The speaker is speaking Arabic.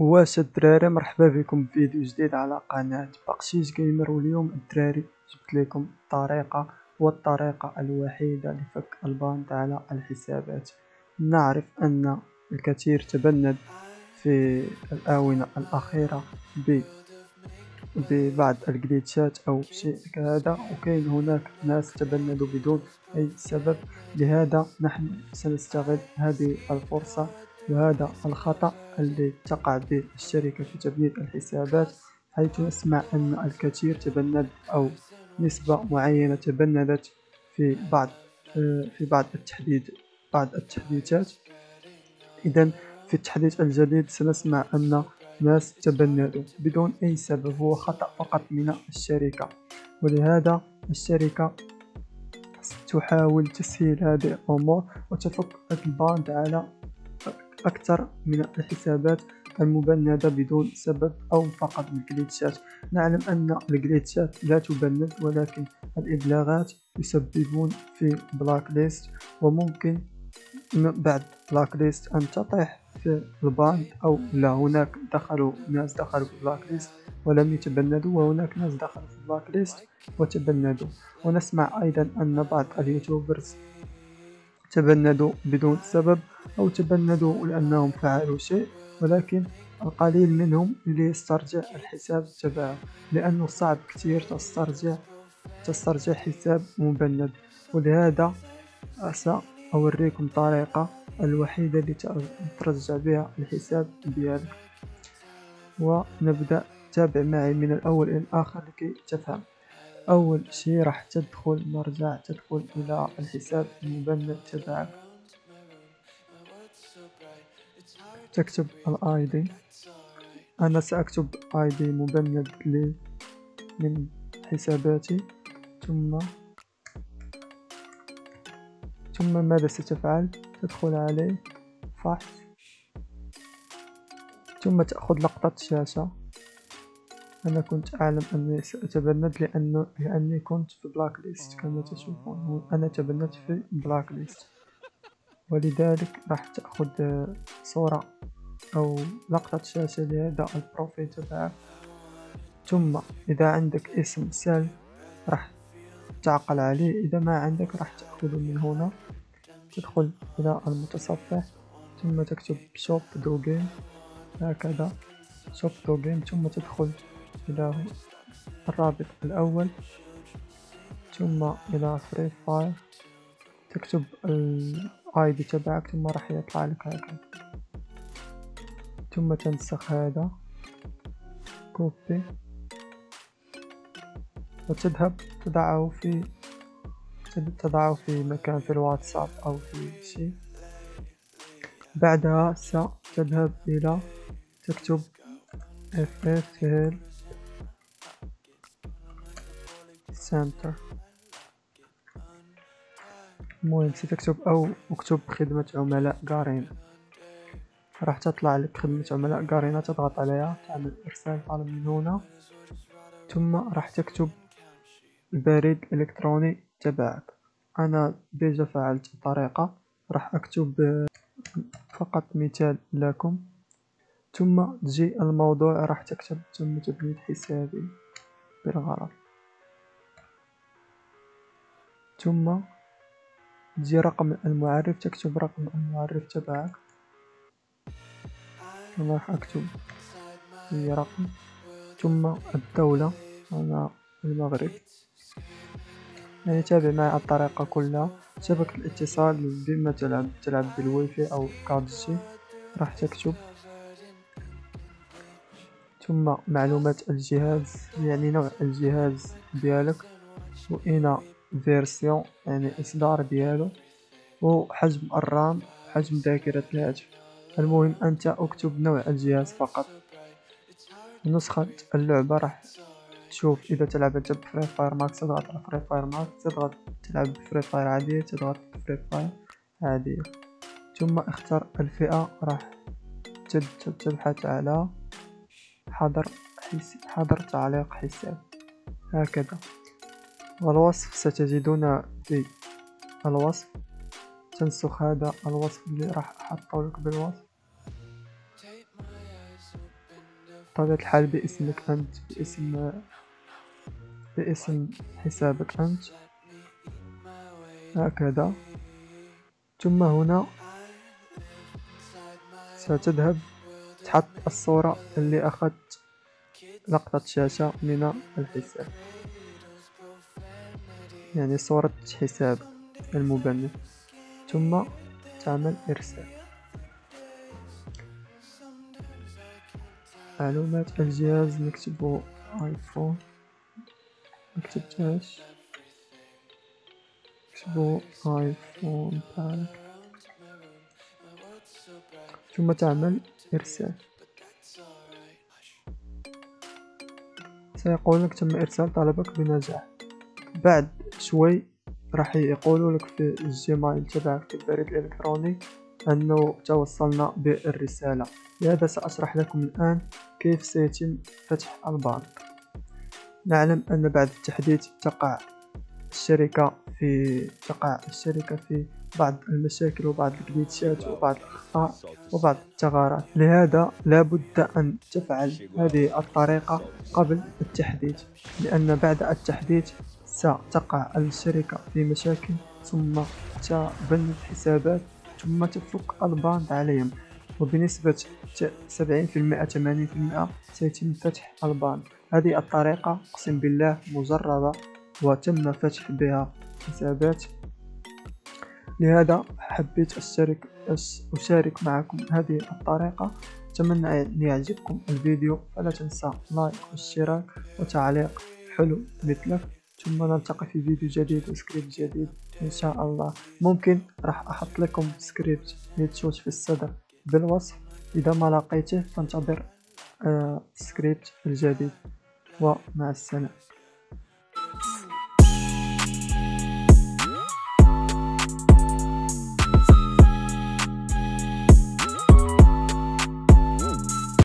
واش الدراري مرحبا بكم في فيديو جديد على قناة بقشيش Gamer واليوم الدراري جبت لكم طريقة والطريقة الوحيدة لفك ال ban على الحسابات. نعرف أن الكثير تبند في الآونة الأخيرة ببعض ال glitchات أو شيء كهذا وكاين هناك ناس تبندوا بدون أي سبب. لهذا نحن سنستغل هذه الفرصة وهذا الخطأ الذي تقع به الشركة في تبنيد الحسابات حيث نسمع أن الكثير تبند أو نسبة معينة تبندت في بعض في بعض التحديد بعض التحديثات. إذا في التحديث الجديد سنسمع أن ناس تبندوا بدون أي سبب هو خطأ فقط من الشركة. ولهذا الشركة تحاول تسهيل هذه الأمور وتفك ال ban على أكثر من الحسابات المبندة بدون سبب أو فقط ال glitchات نعلم أن ال glitchات لا تبند ولكن الإبلاغات يسببون في blacklist وممكن بعد blacklist أن تطيح في ال ban أو لا. هناك دخلوا ناس دخلوا في blacklist ولم يتبندوا وهناك ناس دخلوا في blacklist وتبندوا. ونسمع أيضا أن بعض اليوتيوبرز تبندوا بدون سبب أو تبندوا لأنهم فعلوا شيء ولكن القليل منهم اللي يسترجع الحساب تبعه لأنه صعب كتير تسترجع تسترجع حساب مبند. ولهذا سأوريكم طريقة الوحيدة اللي ترجع بها الحساب ديالك. ونبدأ. تابع معي من الأول إلى الآخر لكي تفهم. أول شي راح تدخل نرجع تدخل إلى الحساب المبند تبعك. تكتب الاي دي أنا سأكتب اي دي مبند لي من حساباتي. ثم ثم ماذا ستفعل؟ تدخل عليه فحص. ثم تأخذ لقطة شاشة. أنا كنت أعلم أني سأتبند لأنه لأني كنت في بلاك ليست كما تشوفون أنا تبندت في بلاك ليست ولذلك راح تأخذ صورة أو لقطة شاشة لهذا البروفيل تبعك. ثم إذا عندك اسم سال راح تعقل عليه. إذا ما عندك راح تأخذه من هنا. تدخل إلى المتصفح ثم تكتب شوب دو جيم هكذا. شوب دو جيم ثم تدخل إلى الرابط الأول. ثم إلى Free Fire تكتب ال ID تبعك ثم راح يطلع لك هكذا ثم تنسخ هذا. copy وتذهب تضعه في تضعه في مكان في الواتساب أو في شيء. بعدها ستذهب إلى تكتب FFL Center. المهم ستكتب أو اكتب خدمة عملاء قارين راح تطلع لك خدمة عملاء قارينة تضغط عليها تعمل إرسال طلب من هنا ثم راح تكتب البريد الإلكتروني تبعك أنا ديجا فعلت الطريقة راح أكتب فقط مثال لكم ثم تجي الموضوع راح تكتب تم تبنيد حسابي بالغلط ثم تجي رقم المعرف تكتب رقم المعرف تبعك. أنا راح أكتب هي رقم. ثم الدولة أنا المغرب. يعني تابع معي الطريقة كلها. شبكة الاتصال بما تلعب تلعب بالوايفاي أو card راح تكتب. ثم معلومات الجهاز يعني نوع الجهاز ديالك. وإنا version يعني إصدار ديالو وحجم ال RAM حجم ذاكرة الهاتف. المهم أنت أكتب نوع الجهاز فقط. نسخة اللعبة راح تشوف إذا تلعب أنت ب Free Fire Max تضغط على Free Fire Max تضغط تلعب ب Free Fire عادية تضغط Free Fire عادية. ثم اختر الفئة راح تبحث على حضر حضر تعليق حساب. هكذا. والوصف ستجدون في الوصف. تنسخ هذا الوصف اللي راح احطه لك بالوصف؟ بطبيعة الحال باسمك أنت باسم باسم حسابك أنت. هكذا. ثم هنا ستذهب تحط الصورة اللي أخذت لقطة شاشة من الحساب. يعني صورة حساب المبنى ثم تعمل إرسال. معلومات الجهاز نكتب آيفون. مكتبتهاش نكتبو آيفون باك. ثم تعمل إرسال. سيقول لك تم إرسال طلبك بنجاح. بعد شوي راح يقولوا لك في الجيميل تبعك في البريد الإلكتروني أنه توصلنا بالرسالة. لهذا سأشرح لكم الآن كيف سيتم فتح البنك نعلم أن بعد التحديث تقع الشركة في تقع الشركة في بعض المشاكل وبعض الجليتشات وبعض الأخطاء وبعض الثغرات لهذا لابد أن تفعل هذه الطريقة قبل التحديث لأن بعد التحديث ستقع الشركة في مشاكل ثم تبند حسابات ثم تفك ال ban عليهم. وبنسبة 70% 80% سيتم فتح ال ban. هذه الطريقة أقسم بالله مجربة وتم فتح بها حسابات. لهذا حبيت أشترك أشارك معكم هذه الطريقة. أتمنى أن يعجبكم الفيديو. فلا تنسى like واشتراك وتعليق. حلو مثلك. ثم نلتقي في فيديو جديد وسكريبت جديد إن شاء الله. ممكن راح أحط لكم script headshot في الصدر. بالوصف إذا ما لقيته فانتظر آه سكريبت الجديد. ومع السلامة.